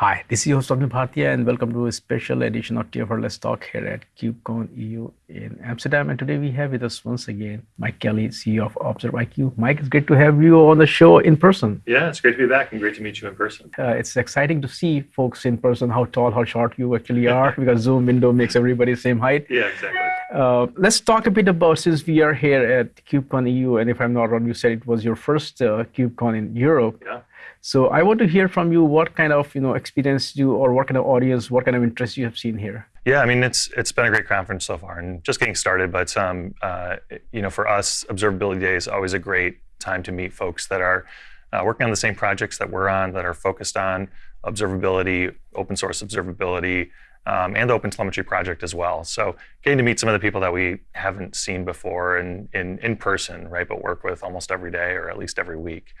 Hi, this is your host Swapnil Bhartiya and welcome to a special edition of TFiR Let's Talk here at KubeCon EU in Amsterdam. And today we have with us once again Mike Kelly, CEO of observIQ. Mike, it's great to have you on the show in person. Yeah, it's great to be back and great to meet you in person. Uh, it's exciting to see folks in person, how tall, how short you actually are, because Zoom window makes everybody the same height. Yeah, exactly. Uh, let's talk a bit about since we are here at KubeCon EU, and if I'm not wrong, you said it was your first uh, KubeCon in Europe. Yeah. So I want to hear from you what kind of you know experience you or what kind of audience, what kind of interest you have seen here. Yeah, I mean it's it's been a great conference so far and just getting started. But um, uh, you know, for us, Observability Day is always a great time to meet folks that are uh, working on the same projects that we're on, that are focused on observability, open source observability, um, and the Open Telemetry project as well. So getting to meet some of the people that we haven't seen before in in, in person, right, but work with almost every day or at least every week.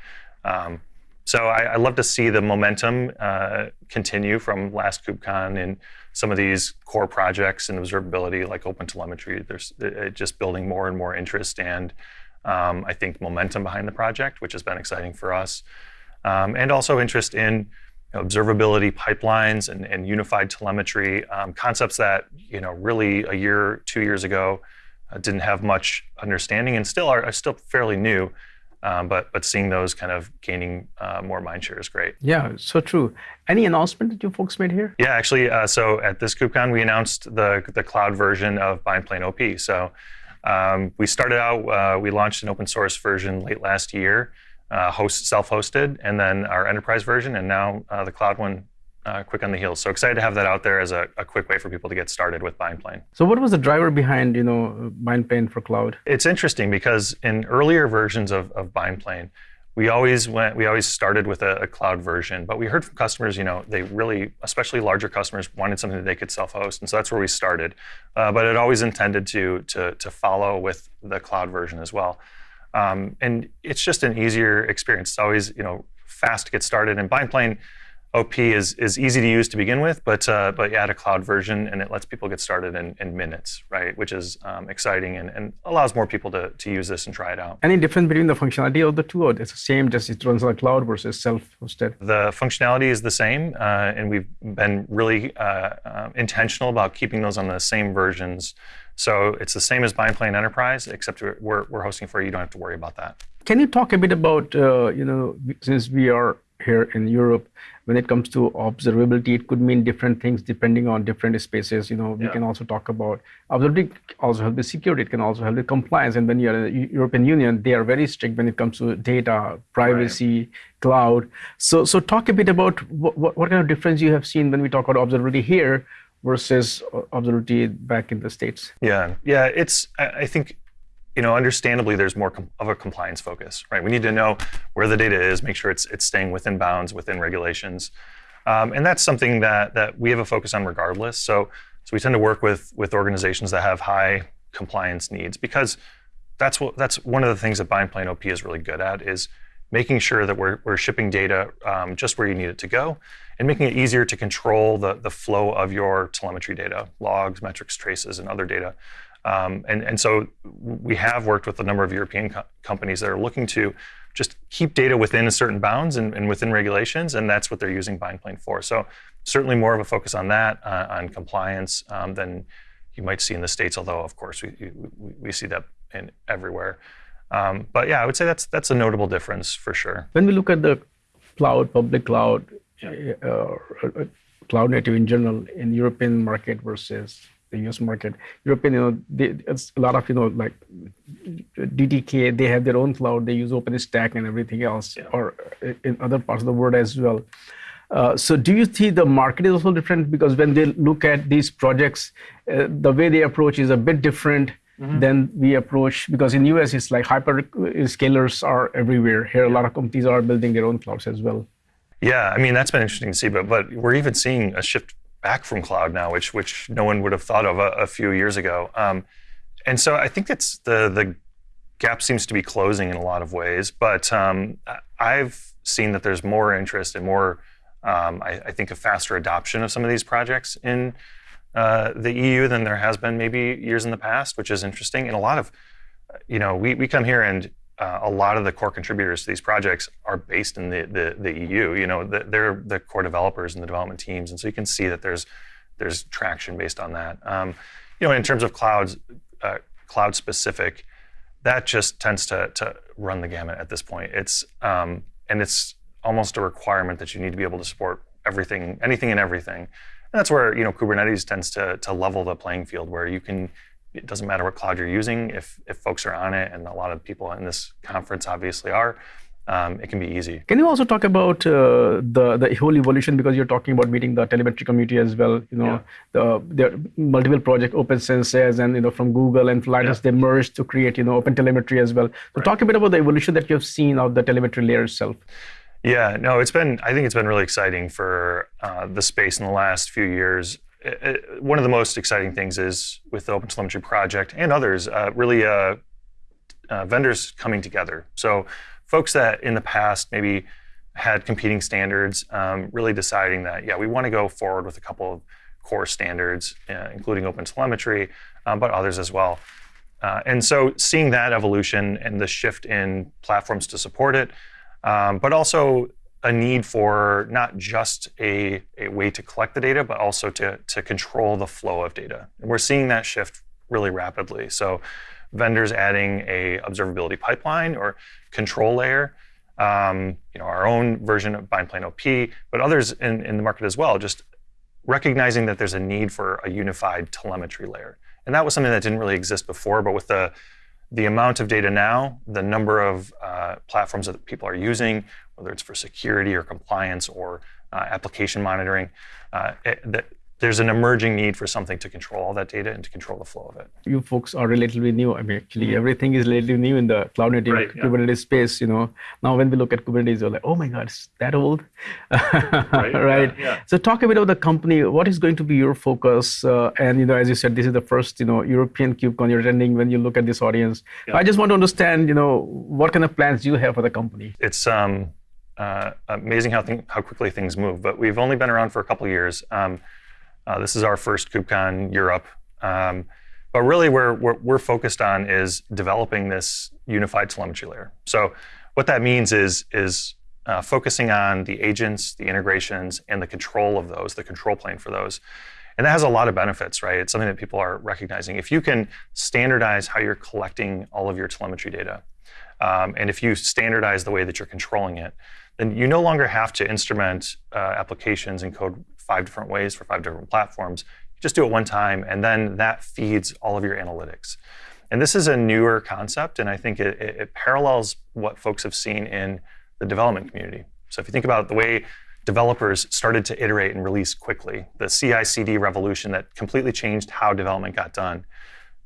Um, so I, I, love to see the momentum uh, continue from last KubeCon in some of these core projects in observability like OpenTelemetry. There's uh, just building more and more interest and um, I think momentum behind the project, which has been exciting for us. Um, and also interest in you know, observability pipelines and, and unified telemetry, um, concepts that you know really a year, two years ago uh, didn't have much understanding and still are, are still fairly new. Um, but but seeing those kind of gaining uh, more mindshare is great. Yeah, so true. Any announcement that you folks made here? Yeah, actually, uh, so at this KubeCon, we announced the the cloud version of BindPlane OP. So um, we started out, uh, we launched an open source version late last year, uh, host self-hosted, and then our enterprise version, and now uh, the cloud one uh, quick on the heels. So excited to have that out there as a, a, quick way for people to get started with BindPlane. So what was the driver behind, you know, BindPlane for cloud? It's interesting because in earlier versions of, of BindPlane, we always went, we always started with a, a, cloud version, but we heard from customers, you know, they really, especially larger customers, wanted something that they could self-host, and so that's where we started. Uh, but it always intended to, to, to follow with the cloud version as well. Um, and it's just an easier experience. It's always, you know, fast to get started. And BindPlane, OP is, is easy to use to begin with, but uh, but you add a cloud version and it lets people get started in, in minutes, right? Which is um, exciting and, and allows more people to, to use this and try it out. Any difference between the functionality of the two, or it's the same, just it runs on the cloud versus self-hosted? The functionality is the same, uh, and we've been really uh, uh, intentional about keeping those on the same versions. So it's the same as buying BindPlane Enterprise, except we're, we're hosting for you. You don't have to worry about that. Can you talk a bit about, uh, you know, since we are here in Europe, when it comes to observability, it could mean different things depending on different spaces. You know, we yeah. can also talk about observability also help with security. It can also help with compliance. And when you're in the European Union, they are very strict when it comes to data, privacy, right. cloud. So, so talk a bit about what, what, what kind of difference you have seen when we talk about observability here versus uh, observability back in the States. Yeah, yeah, it's, I think you know, understandably, there's more of a compliance focus, right? We need to know where the data is, make sure it's it's staying within bounds, within regulations, um, and that's something that that we have a focus on regardless. So so we tend to work with with organizations that have high compliance needs because that's what that's one of the things that BindPlane OP is really good at is making sure that we're, we're shipping data um, just where you need it to go and making it easier to control the, the flow of your telemetry data, logs, metrics, traces, and other data. Um, and, and so we have worked with a number of European co companies that are looking to just keep data within a certain bounds and, and, within regulations, and that's what they're using BindPlane for. So certainly more of a focus on that, uh, on compliance, um, than you might see in the States, although of course we, we, we see that in everywhere. Um, but yeah, I would say that's that's a notable difference for sure. When we look at the cloud, public cloud, yeah. uh, uh cloud native in general in European market versus the US market. European, you know, they, it's a lot of, you know, like DTK, they have their own cloud, they use OpenStack and everything else, yeah. or in other parts of the world as well. Uh, so do you see the market is also different? Because when they look at these projects, uh, the way they approach is a bit different mm -hmm. than we approach, because in US, it's like hyperscalers are everywhere. Here, a lot of companies are building their own clouds as well. Yeah, I mean, that's been interesting to see, but, but we're even seeing a shift back from cloud now, which which no one would have thought of a, a few years ago. Um, and so I think it's the the gap seems to be closing in a lot of ways. But um, I've seen that there's more interest and more, um, I, I, think, a faster adoption of some of these projects in uh, the EU than there has been maybe years in the past, which is interesting. And a lot of, you know, we, we come here and uh, a lot of the core contributors to these projects are based in the, the, the EU. You know, the, they're the core developers and the development teams, and so you can see that there's there's traction based on that. Um, you know, in terms of clouds, uh, cloud specific, that just tends to to run the gamut at this point. It's um, and it's almost a requirement that you need to be able to support everything, anything and everything. And that's where you know Kubernetes tends to to level the playing field, where you can. It doesn't matter what cloud you're using if if folks are on it, and a lot of people in this conference obviously are um, it can be easy. Can you also talk about uh, the the whole evolution because you're talking about meeting the telemetry community as well? You know, yeah. the there are multiple project OpenCensus, and you know from Google and Linus, yeah. they merged to create you know Open Telemetry as well. So right. talk a bit about the evolution that you've seen of the telemetry layer itself. Yeah, no, it's been I think it's been really exciting for uh, the space in the last few years. It, one of the most exciting things is with the Open Telemetry project and others, uh, really uh, uh, vendors coming together. So folks that in the past maybe had competing standards, um, really deciding that, yeah, we want to go forward with a couple of core standards, uh, including open telemetry, um, but others as well. Uh, and so seeing that evolution and the shift in platforms to support it, um, but also a need for not just a, a way to collect the data, but also to, to control the flow of data. And we're seeing that shift really rapidly. So vendors adding a observability pipeline or control layer, um, you know, our own version of bindplane OP, but others in, in the market as well, just recognizing that there's a need for a unified telemetry layer. And that was something that didn't really exist before, but with the the amount of data now, the number of uh, platforms that people are using, whether it's for security or compliance or uh, application monitoring, uh, it, there's an emerging need for something to control all that data and to control the flow of it. You folks are relatively new. I mean, actually, mm-hmm. everything is relatively new in the cloud native right, Kubernetes yeah. space. You know, now when we look at Kubernetes, you're like, oh my God, it's that old, right? right? Yeah, yeah. So talk a bit about the company. What is going to be your focus? Uh, and you know, as you said, this is the first you know European KubeCon you're attending. When you look at this audience, I just want to understand, you know, what kind of plans do you have for the company. It's um, uh, amazing how how quickly things move. But we've only been around for a couple years. Um, uh, this is our first KubeCon Europe. Um, but really, where we're, we're, focused on is developing this unified telemetry layer. So what that means is, is uh, focusing on the agents, the integrations, and the control of those, the control plane for those. And that has a lot of benefits, right? It's something that people are recognizing. If you can standardize how you're collecting all of your telemetry data, um, and if you standardize the way that you're controlling it, then you no longer have to instrument uh, applications and code five different ways for five different platforms. You just do it one time, and then that feeds all of your analytics. And this is a newer concept, and I think it, it, parallels what folks have seen in the development community. So if you think about the way developers started to iterate and release quickly, the CI/CD revolution that completely changed how development got done.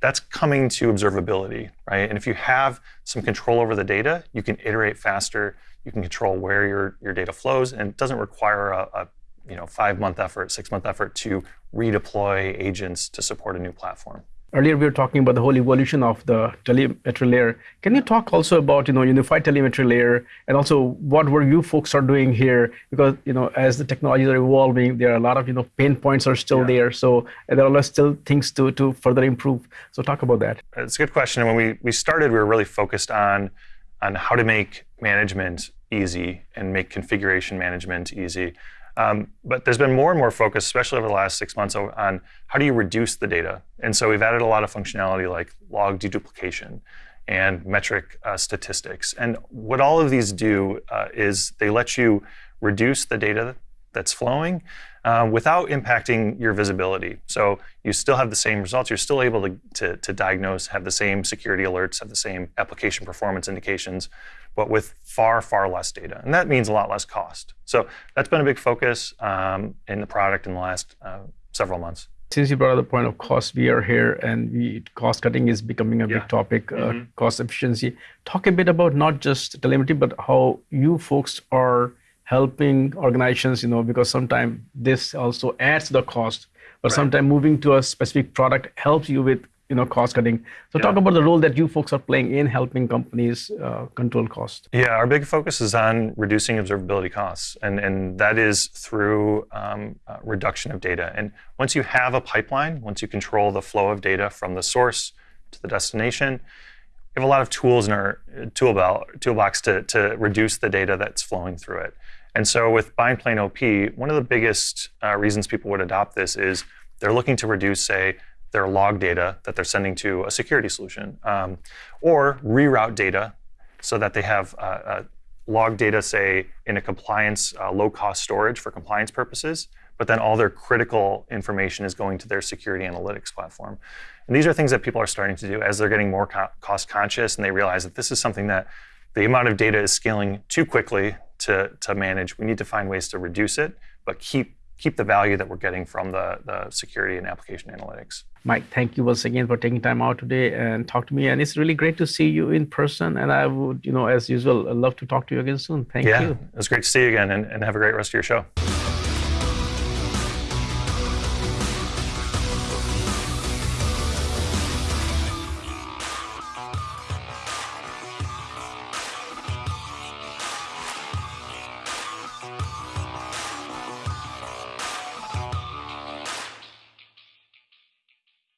That's coming to observability, right? And if you have some control over the data, you can iterate faster. You can control where your, your data flows, and it doesn't require a, a you know, five month effort, six month effort to redeploy agents to support a new platform. Earlier, we were talking about the whole evolution of the telemetry layer. Can you talk also about, you know, unified telemetry layer and also what were you folks are doing here? Because, you know, as the technologies are evolving, there are a lot of, you know, pain points are still yeah. there. So there are still things to, to further improve. So talk about that. It's a good question. When we, we started, we were really focused on, on how to make management easy and make configuration management easy. Um, but there's been more and more focus, especially over the last six months, on how do you reduce the data. And so we've added a lot of functionality like log deduplication and metric uh, statistics. And what all of these do uh, is they let you reduce the data that's flowing uh, without impacting your visibility. So you still have the same results. You're still able to, to, to diagnose, have the same security alerts, have the same application performance indications, but with far, far less data. And that means a lot less cost. So that's been a big focus um, in the product in the last uh, several months. Since you brought up the point of cost, we are here and we, cost cutting is becoming a yeah. big topic, uh, mm-hmm. cost efficiency. Talk a bit about not just telemetry, but how you folks are helping organizations, you know, because sometimes this also adds to the cost, but right. sometimes moving to a specific product helps you with you know cost cutting so yeah. talk about the role that you folks are playing in helping companies uh, control cost yeah our big focus is on reducing observability costs and and that is through um, uh, reduction of data and once you have a pipeline once you control the flow of data from the source to the destination we have a lot of tools in our tool belt, toolbox to, to reduce the data that's flowing through it. And so with BindPlane OP, one of the biggest uh, reasons people would adopt this is they're looking to reduce, say, their log data that they're sending to a security solution, um, or reroute data so that they have uh, uh, log data, say, in a compliance, uh, low-cost storage for compliance purposes, but then all their critical information is going to their security analytics platform. And these are things that people are starting to do as they're getting more co cost conscious and they realize that this is something that the amount of data is scaling too quickly to, to manage. We need to find ways to reduce it, but keep keep the value that we're getting from the, the security and application analytics. Mike, thank you once again for taking time out today and talk to me. And it's really great to see you in person. And I would, you know, as usual, love to talk to you again soon. Thank yeah, you. It was great to see you again and, and have a great rest of your show.